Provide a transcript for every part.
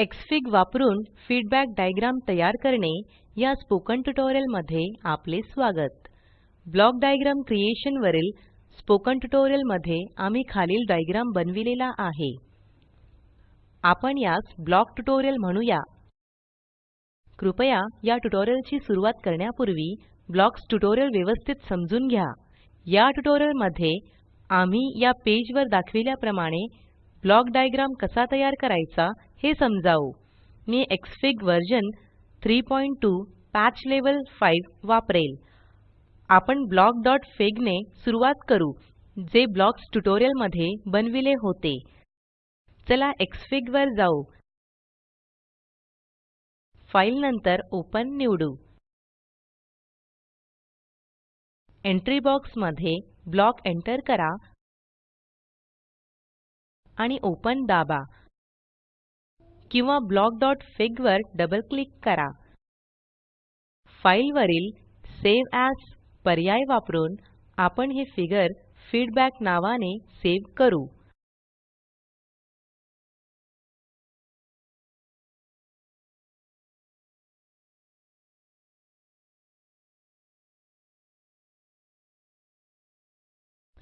Xfig वापरून feedback diagram तयार करणे या स्पोकन ट्युटोरियलमध्ये आपले स्वागत. ब्लॉक डायग्राम क्रिएशन वरील स्पोकन ट्युटोरियलमध्ये आम्ही खालील डायग्राम बनविलेला आहे. आपण यास ब्लॉक ट्युटोरियल म्हणूया. कृपया या ट्युटोरियलची सुरुवात करण्यापूर्वी ब्लॉक्स ट्युटोरियल व्यवस्थित समजून घ्या. या ट्युटोरियलमध्ये आम्ही या पेज वर दाखविल्याप्रमाणे ब्लॉक डायग्राम कसा तयार करायचा हे समजावू. मी एक्सफिग वर्जन 32 पॅच लेवल 5 वापरेल. आपण blockफिग ने सुरुवात करू जे ब्लॉक्स ट्युटोरियलमध्ये बनविले होते. चला एक्सफिग वर जाऊ. फाइल नंतर ओपन निवडू. एंट्री बॉक्समध्ये ब्लॉक एंटर करा आणि ओपन दाबा. किंवा blockफिग वर डबल क्लिक करा. फाइल वरील सावे एएस पर्याय वापरून आपण हे फिगर फीडबॅक नावाने सेव करू.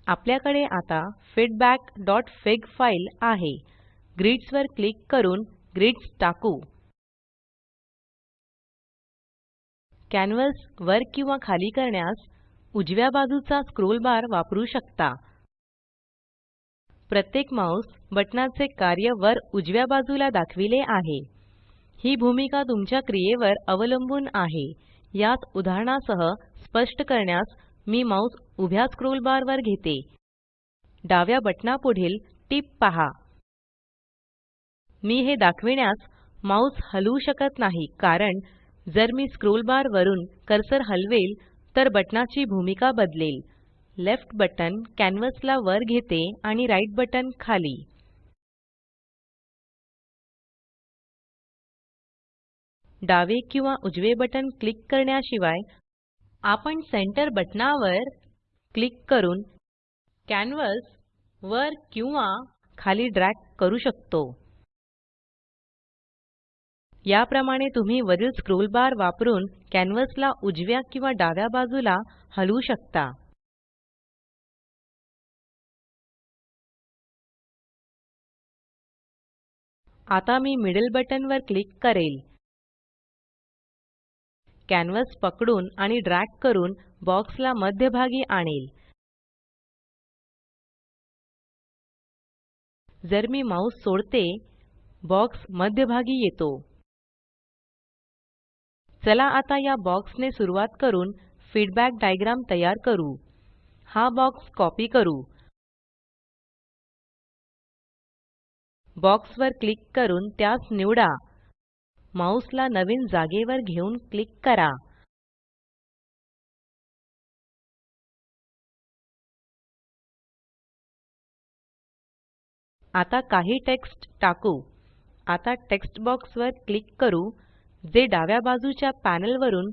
आपल्याकडे आता feedbackफिग फाइल आहे. ग्रिड्स वर क्लिक करून ग्रिड्स टाकू. कॅन्वस वर किंवा खाली करण्यास उजव्या बाजूचा स्क्रोल बार वापरू शकता. प्रत्येक माउस बटणाचे कार्य वर उजव्या बाजूला दाखविले आहे. ही भूमिका तुमच्या क्रियेवर अवलंबून आहे. यास उदाहरणासह स्पष्ट करण्यास मी माउस उभ्या स्क्रोल बार वर घेते. डाव्या बटणापुढील टीप पहा. मी हे दाखविण्यास माउस हलवू शकत नाही कारण जर मी स्क्रोल बार वरून कर्सर हलवेल तर बटणाची भूमिका बदलेल. लेफ्ट बटन कॅन्वस ला वर घेते आणि राइट बटन खाली. डावे किंवा उजवे बटन क्लिक करण्याशिवाय आपण सेंटर बटनावर क्लिक करून कॅन्वस वर किंवा खाली ड्रॅग करू शकतो. याप्रमाणे तुम्ही वरील स्क्रोल बार वापरून कॅन्वसला उजव्या किंवा डाव्या बाजूला हलवू शकता. आता मी मिडल बटन वर क्लिक करेल. कॅनव्हास पकडून आणि ड्रॅग करून बॉक्सला मध्यभागी आणेल. जर मी माउस सोडते बॉक्स मध्यभागी येतो. चला आता या बॉक्स ने सुरुवात करून फीडबॅक डायग्राम तयार करू. हा बॉक्स कॉपी करू. बॉक्स वर क्लिक करून त्यास निवडा. माउस ला नवीन जागेवर घेऊन क्लिक करा. आता काही टेक्स्ट टाकू. आता टेक्स्ट बॉक्स वर क्लिक करू. जे डाव्या बाजूच्या पॅनल वरून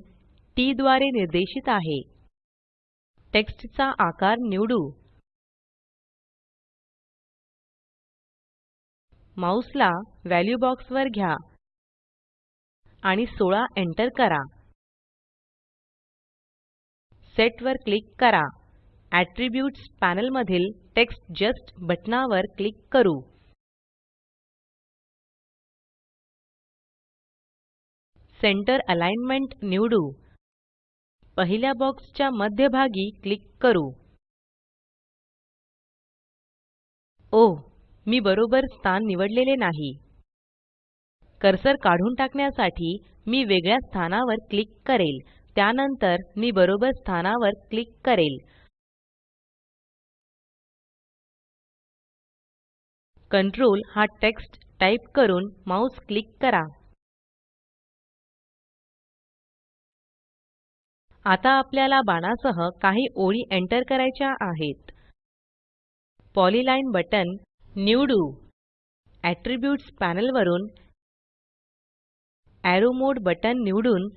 टी द्वारे निर्देशित आहे. टेक्स्टचा आकार निवडू. माउसला व्हॅल्यू बॉक्स वर घ्या आणि 16 एंटर करा. सेट वर क्लिक करा. ऍट्रिब्यूट्स पॅनल मधील टेक्स्ट जस्ट बटणावर क्लिक करू. सेंटर अलाइनमेंट निवडू. पहिल्या बॉक्स च्या मध्यभागी क्लिक करू. ओह मी बरोबर स्थान निवडलेले नाही. कर्सर काढून टाकण्यासाठी मी वेगळ्या स्थानावर क्लिक करेल. त्यानंतर मी बरोबर स्थानावर क्लिक करेल. कंट्रोल हा टेक्स्ट टाइप करून माउस क्लिक करा. आता आपल्याला बाणासह काही ओळी एंटर करायच्या आहेत. पॉलिलाईन बटन निवडू. एट्रिब्यूट्स पॅनल वरून. एरो मोड बटन निवडून.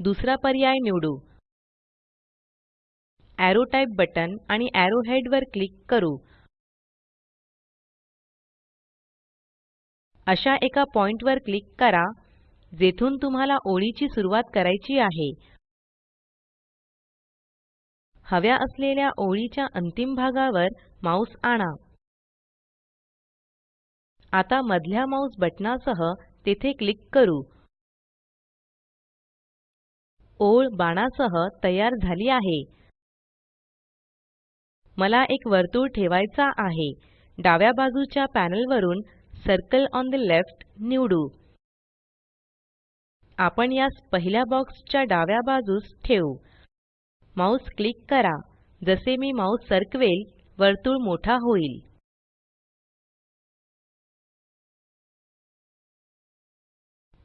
दुसरा पर्याय निवडू. एरो टाइप बटन आणि एरो हेड वर क्लिक करू. अशा एका पॉइण्टवर क्लिक करा. जेथून तुम्हाला ओळीची सुरुवात करायची आहे. हव्या असलेल्या ओळीच्या अंतिम भागावर माउस आणा. आता मधल्या माउस बटनासह तेथे क्लिक करू. ओळ बाणासह तयार झाली आहे. मला एक वर्तुळ ठेवायचा आहे. डाव्या बाजूच्या पॅनल वरून सर्कल ऑन ठे लेफ्ट निवडू. आपण यास पहिल्या बॉक्सच्या डाव्या बाजूस ठेवू. माउस क्लिक करा. जसे मी माउस सरकवेल वर्तुळ मोठा होईल.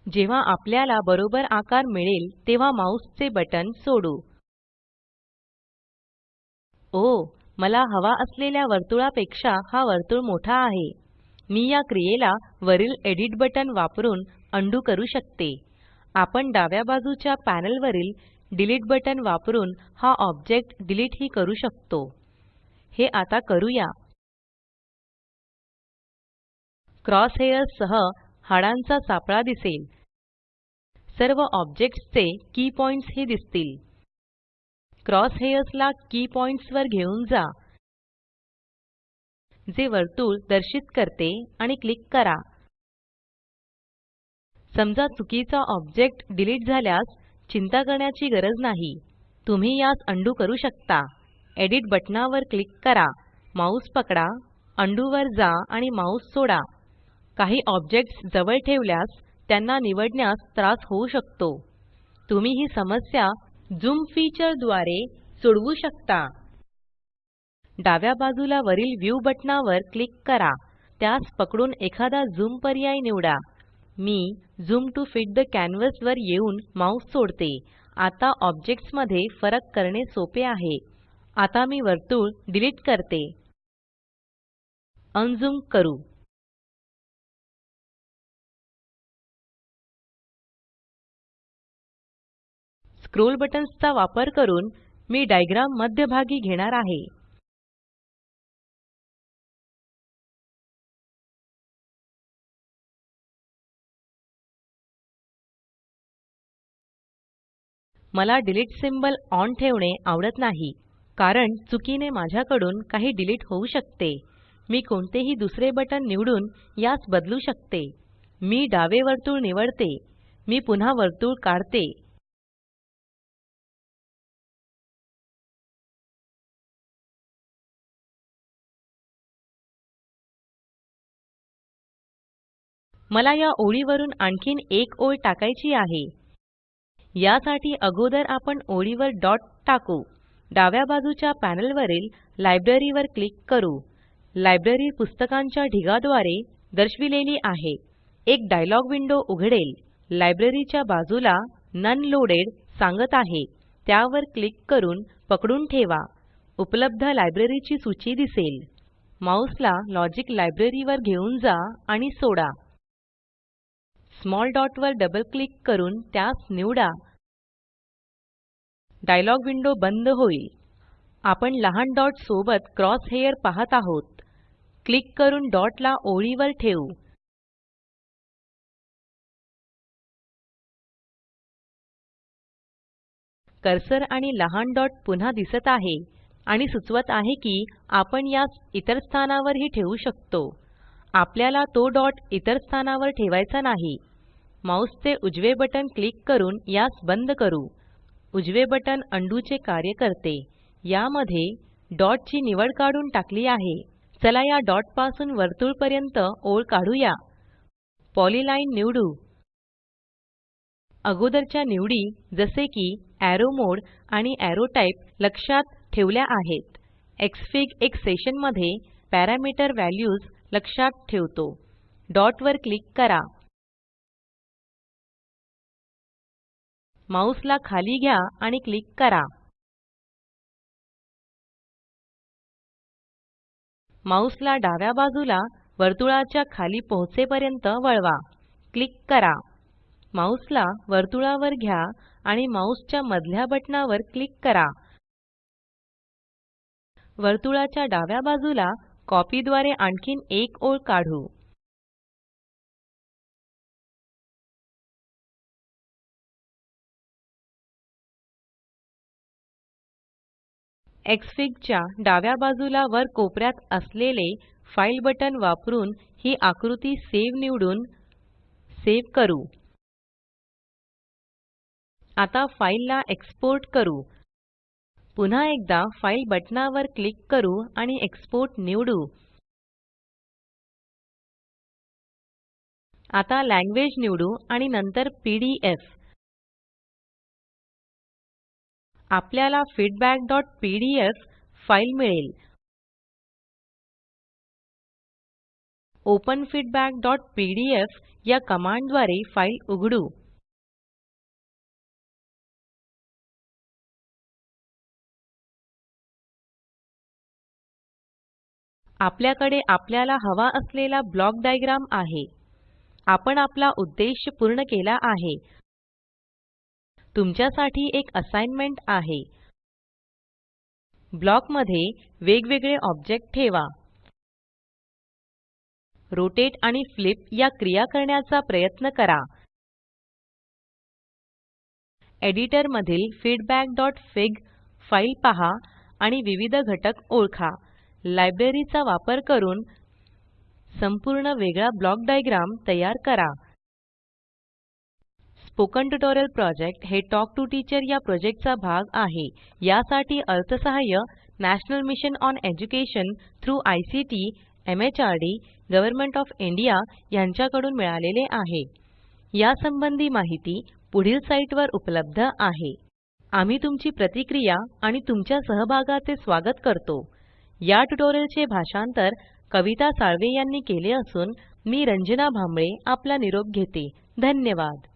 जेव्हा आपल्याला बरोबर आकार मिळेल तेव्हा माउस चे बटन सोडू. ओ मला हवा असलेल्या वर्तुळापेक्षा हा वर्तुळ मोठा आहे. मी या क्रियेला वरील एडिट बटन वापरून अंडू करू शकते. आपण डाव्या बाजूच्या पॅनल वरील डिलीट बटन वापरून हा ऑब्जेक्ट डिलीट ही करू शकतो. हे आता करूया. क्रॉस हेयर्स सह हाडांचा सापळा दिसेल. सर्व ऑब्जेक्ट्स चे की पॉइंट्स ही दिसतील. क्रॉस हेयर्स ला की पॉइंट्स वर घेऊन जा. जे वर्तुळ दर्शित करते आणि क्लिक करा. समजा चुकीचा ऑब्जेक्ट डिलीट झाल्यास चिंता करण्याची गरज नाही. तुम्ही यास अंडू करू शकता. एडिट बटनावर क्लिक करा. माउस पकडा. अंडू वर जा आणि माउस सोडा. काही ऑब्जेक्ट्स जवळ ठेवल्यास त्यांना निवडण्यास त्रास होऊ शकतो. तुम्ही ही समस्या झूम फीचरद्वारे सोडवू शकता. डाव्या बाजूला वरील व्ह्यू बटनावर क्लिक करा. त्यास पकडून एखादा झूम पर्याय निवडा. मी झूम टू फिट ठे कॅनव्हास वर येऊन माउस सोडते. आता ऑब्जेक्ट्समध्ये फरक करणे सोपे आहे. आता मी वर्तुळ डिलीट करते. अनझूम करू. स्क्रोल बटन्स चा वापर करून मी डायग्राम मध्यभागी घेणार आहे. मला डिलीट सिंबल ऑन ठेवणे आवडत नाही कारण चुकीने माझ्याकडून काही डिलीट होऊ शकते. मी कोणतेही दुसरे बटन निवडून यास बदलू शकते. मी डावे वर्तुळ निवडते. मी पुन्हा वर्तुळ काढते. मला या ओळीवरून आणखीन एक ओळ टाकायची आहे. यासाठी अगोदर आपण ओळीवर डॉट टाकू. डाव्या बाजूच्या पॅनल वरील लायब्ररी वर क्लिक करू. लायब्ररी पुस्तकांच्या ढिगाद्वारे दर्शविलेली आहे. एक डायलॉग विंडो उघडेल. लायब्ररीच्या बाजूला नन लोडेड सांगत आहे. त्यावर क्लिक करून पकडून ठेवा. उपलब्ध लायब्ररीची सूची दिसेल. माऊसला लॉजिक लायब्ररी वर घेऊन जा आणि सोडा. स्मॉल डॉट वर डबल क्लिक करून त्यास निवडा. डायलॉग विंडो बंद होईल. आपण लहान डॉट सोबत क्रॉस हेयर पाहत आहोत. क्लिक करून डॉट ला ओळीवर ठेवू. कर्सर आणि लहान डॉट पुन्हा दिसत आहे आणि सुचवत आहे की आपण यास इतर स्थानावरही ठेवू शकतो. आपल्याला तो डॉट इतर स्थानावर ठेवायचा नाही. माउसचे उजवे बटन क्लिक करून यास बंद करू. उजवे बटन अंडूचे चे कार्य करते. यामध्ये डॉट ची निवड काढून टाकली आहे. चला या डॉटपासून वर्तुळ पर्यंत ओळ काढूया. पॉलिलाईन निवडू. अगोदरच्या निवडी जसे की एरो मोड आणि एरो टाइप लक्षात ठेवल्या आहेत. एक्सफिग एक सेशनमध्ये पॅरामीटर व्हॅल्यूज लक्षात ठेवतो. डॉट वर क्लिक करा. माउस ला खाली घ्या आणि क्लिक करा. माउस ला डाव्या बाजूला वर्तुळाच्या खाली पोहोचेपर्यंत वळवा. क्लिक करा. माउस ला वर्तुळावर घ्या आणि माउस च्या मधल्या बटनावर क्लिक करा. वर्तुळाच्या डाव्या बाजूला कॉपी द्वारे आणखीन एक ओळ काढू. एक्सफिग च्या डाव्या बाजूला वर कोपऱ्यात असलेले फाइल बटन वापरून ही आकृती सेव निवडून सेव करू. आता फाइल ला एक्सपोर्ट करू. पुन्हा एकदा फाइल बटनावर क्लिक करू आणि एक्सपोर्ट निवडू. आता लँग्वेज निवडू आणि नंतर पीडीएफ आपल्याला feedbackपीडीएफ फाइल मिळेल. ओपन या कमांडद्वारे फाइल उघडू. आपल्याकडे आपल्याला हवा असलेला ब्लॉक डायग्राम आहे. आपण आपला उद्देश पूर्ण केला आहे. तुमच्यासाठी एक असाइनमेंट आहे. ब्लॉकमध्ये वेगवेगळे ऑब्जेक्ट ठेवा. रोटेट आणि फ्लिप या क्रिया करण्याचा प्रयत्न करा. एडिटर मधील feedbackफिग फाइल पहा आणि विविध घटक ओळखा. लायब्ररीचा वापर करून संपूर्ण वेगळा ब्लॉक डायग्राम तयार करा. स्पोकन ट्युटोरियल प्रॉजेक्ट हे टॉक टू टीचर या प्रोजेक्टचा भाग आहे. यासाठी अर्थसहाय्य national mission on education through ICT MHRD government of India यांच्याकडून मिळालेले आहे. यासंबंधी माहिती पुढील साईटवर उपलब्ध आहे. आम्ही तुमची प्रतिक्रिया आणि तुमच्या सहभागाचे स्वागत करतो. या ट्युटोरियलचे भाषांतर कविता साळवे यांनी केले असून मी रंजना भांबळे आपला निरोप घेते. धन्यवाद.